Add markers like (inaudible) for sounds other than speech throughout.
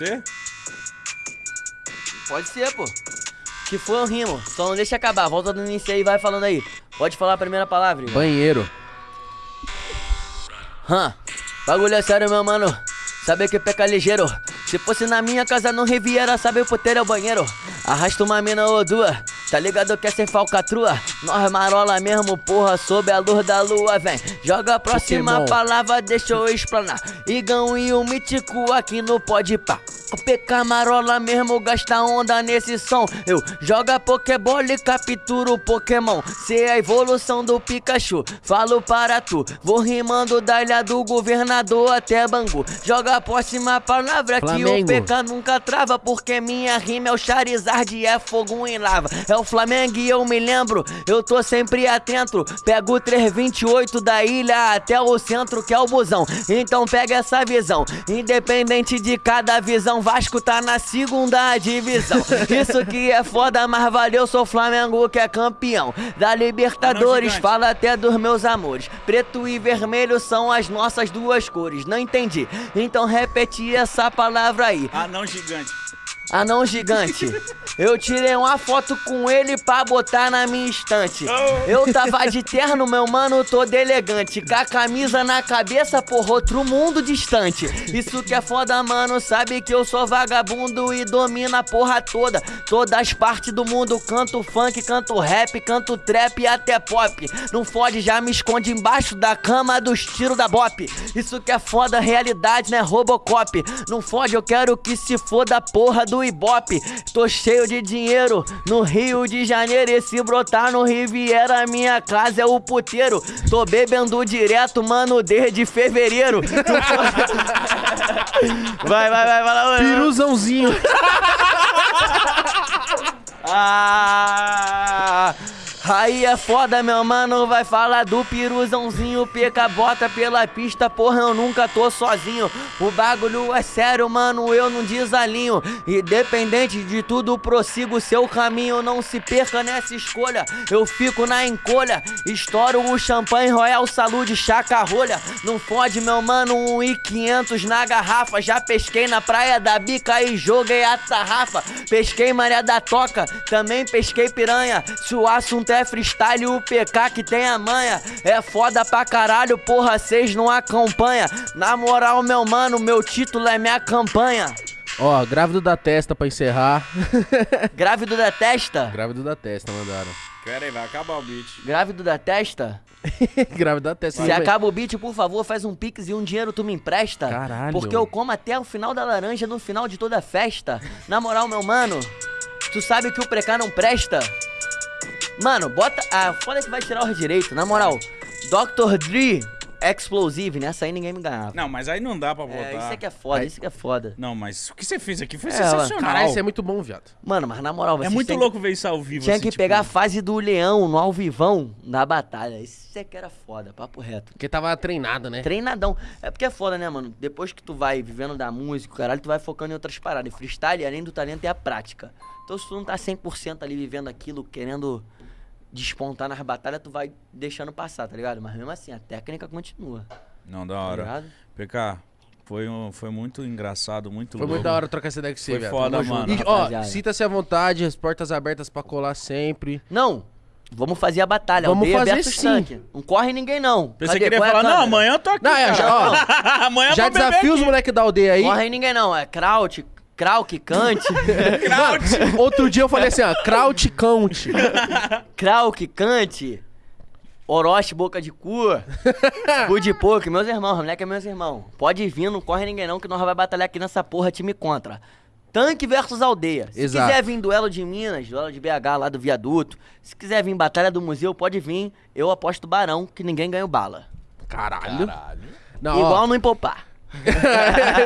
Você? Pode ser, pô. Que foi eu rimo. Só não deixa acabar. Volta do início aí e vai falando aí. Pode falar a primeira palavra, irmão. Banheiro. Hã? Bagulho é sério, meu mano. Sabe que peca ligeiro. Se fosse na minha casa no Riviera, sabe o puteiro é o banheiro. Arrasta uma mina ou duas. Tá ligado que é sem falcatrua? Nós marola mesmo, porra, sob a luz da lua, vem. Joga a próxima Pokémon. palavra, deixa eu explanar. Igão e o mítico aqui no pode pá. O PK marola mesmo gasta onda nesse som. Eu joga Pokébola e capturo o Pokémon. Cê é a evolução do Pikachu. Falo para tu, vou rimando da ilha do governador até Bangu. Joga a próxima palavra que o Flamengo. PK nunca trava. Porque minha rima é o Charizard e é fogo em lava. É o Flamengo e eu me lembro, eu tô sempre atento. Pego o 328 da ilha até o centro que é o busão. Então pega essa visão. Independente de cada visão, Vasco tá na segunda divisão. Isso que é foda, mas valeu, sou Flamengo que é campeão. Da Libertadores, gigante. fala até dos meus amores. Preto e vermelho são as nossas duas cores. Não entendi. Então repete essa palavra aí. Anão gigante. Anão gigante. Eu tirei uma foto com ele pra botar na minha estante. Eu tava de terno, meu mano, todo elegante. Com a camisa na cabeça, por outro mundo distante. Isso que é foda, mano. Sabe que eu sou vagabundo e domino a porra toda. Todas as partes do mundo. Canto funk, canto rap, canto trap e até pop. Não fode, já me esconde embaixo da cama dos tiros da bop. Isso que é foda, realidade, né? Robocop. Não fode, eu quero que se foda a porra do Ibope. Tô cheio de dinheiro no Rio de Janeiro. E se brotar no Riviera, minha casa é o puteiro. Tô bebendo direto, mano, desde fevereiro. (laughs) Vai, vai, vai, vai lá, mano. Piruzãozinho. Ah, aí é foda, meu mano. Vai falar do piruzãozinho. Peca bota pela pista, porra, eu nunca tô sozinho. O bagulho é sério, mano. Eu não desalinho. Independente de tudo, prossigo seu caminho. Não se perca nessa escolha. Eu fico na encolha. Estouro o champanhe Royal Saúde, chaca rolha. Não fode, meu mano. Um e 500 na garrafa. Já pesquei na praia da bica e joguei a tarrafa. Pesquei Maria da Toca, também pesquei piranha. Se o assunto é freestyle, o PK que tem a manha. É foda pra caralho, porra, cês não acompanha. Na moral, meu mano, meu título é minha campanha. Ó, grávido da testa pra encerrar. (laughs) Grávido da testa? grávido da testa, mandaram. Pera aí, vai acabar o beat. Grávido da testa? (laughs) grávido da testa. Se acaba o beat, por favor, faz um pix e um dinheiro tu me empresta. Caralho. Porque eu como até o final da laranja no final de toda festa. Na moral, meu mano, tu sabe que o precá não presta? Mano, bota. Ah, foda que vai tirar o direito, na moral. Dr. Dre Explosive, nessa aí ninguém me ganhava. Não, mas aí não dá pra botar. É, isso é que é foda, isso que é foda. Não, mas o que você fez aqui foi É, sensacional. Caralho, isso é muito bom, viado. Mano, mas na moral, É vocês muito têm louco ver isso ao vivo. Tinha assim, que tipo, pegar a fase do leão no alvivão da batalha. Isso é que era foda, papo reto. Porque tava treinado, né? Treinadão. É porque é foda, né, mano? Depois que tu vai vivendo da música, caralho, tu vai focando em outras paradas. E freestyle, além do talento, é a prática. Então se tu não tá 100% ali vivendo aquilo, querendo despontar nas batalhas, tu vai deixando passar, tá ligado? Mas mesmo assim, a técnica continua, Não, da tá hora. ligado? PK, foi, um, foi muito engraçado, muito Foi louco. muito da hora trocar essa ideia com você, Foi foda, Tamo mano. E, ó, sinta-se à vontade, as portas abertas pra colar sempre. Não, vamos fazer a batalha. Vamos Aldeia fazer versus sim. tanque. Não corre ninguém, não. Pensei que ele ia Qual é a falar, não, amanhã eu tô aqui. Não, é, cara. (laughs) já, ó, amanhã já desafio os aqui. moleque da aldeia aí. Corre ninguém, não. É Kraut, Krauk, Kant, (laughs) Kraut. Outro dia eu falei assim, ó, Kraut Count. Krauk, Kant, Orochi, boca de cu, (laughs) cu de porco, meus irmãos, moleque é meus irmãos. Pode vir, não corre ninguém não, que nós vai batalhar aqui nessa porra time contra. Tanque versus aldeia. Se Exato. quiser vir duelo de Minas, duelo de BH lá do viaduto, se quiser vir batalha do museu, pode vir. Eu aposto barão que ninguém ganha o bala. Caralho. Caralho. Não, Igual ó, no empopar. (laughs)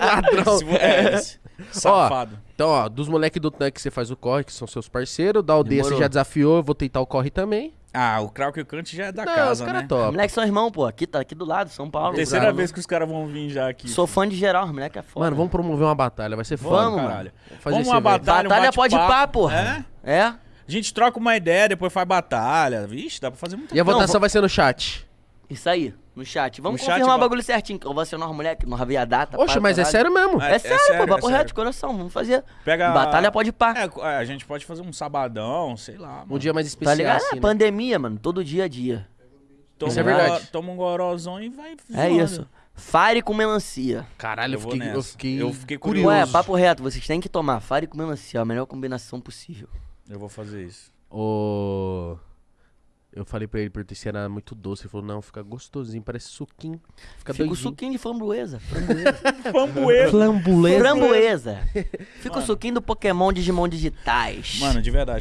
ladrão. Esse- é, Safado. Então, ó, dos moleques do tanque você faz o corre, que são seus parceiros. Da aldeia Demorou. você já desafiou, eu vou tentar o corre também. Ah, o Krauk e o Kant já é da Não, casa, os caras né? top. Moleque são irmão, pô. Aqui tá aqui do lado, São Paulo. Terceira vez que os caras vão vir já aqui. Sou fã de geral, moleque é foda. Mano, vamos promover uma batalha, vai ser foda. Vamos, mano. caralho. Fazer Vamos uma evento. batalha, um Batalha pode bate-papo. pá, porra. É? É? A gente troca uma ideia, depois faz batalha. Vixe, dá pra fazer muita E a Não, votação vou- vai ser no chat. Isso aí. No chat. Vamos No chat, confirmar o va- bagulho certinho, que eu vou acionar uma mulher que não havia data. Oxe, mas é caralho. sério mesmo. É, É, é sério, sério, pô, é papo reto, sério. de coração. Vamos fazer. Pega. Batalha pode pá. É, a gente pode fazer um sabadão, sei lá. Um mano. dia mais Tá especial, ligado? assim, é né? pandemia, mano. Todo dia a dia. Toma Isso é um verdade. Toma um gorozão e vai. É zoando. isso. Fire com melancia. Caralho, eu fiquei, eu fiquei, Eu fiquei curioso. Ué, papo reto, vocês têm que tomar Fire com melancia, a melhor combinação possível. Eu vou fazer isso. Ô, Eu falei pra ele, perguntei se era muito doce. Ele falou, não, fica gostosinho, parece suquinho. Fica Fica o doidinho. suquinho de framboesa. Framboesa. (laughs) Framboesa. Fica o suquinho do Pokémon Digimon digitais. Mano, de verdade.